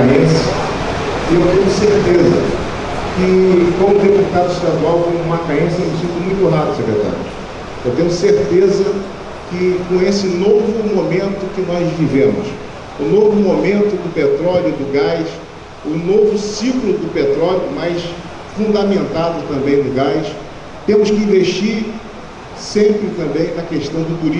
macaense e eu tenho certeza que, como deputado estadual, como macaense, eu me sinto muito honrado, secretário. Eu tenho certeza que com esse novo momento que nós vivemos, o novo momento do petróleo do gás, o novo ciclo do petróleo, mas fundamentado também no gás, temos que investir sempre também na questão do turismo.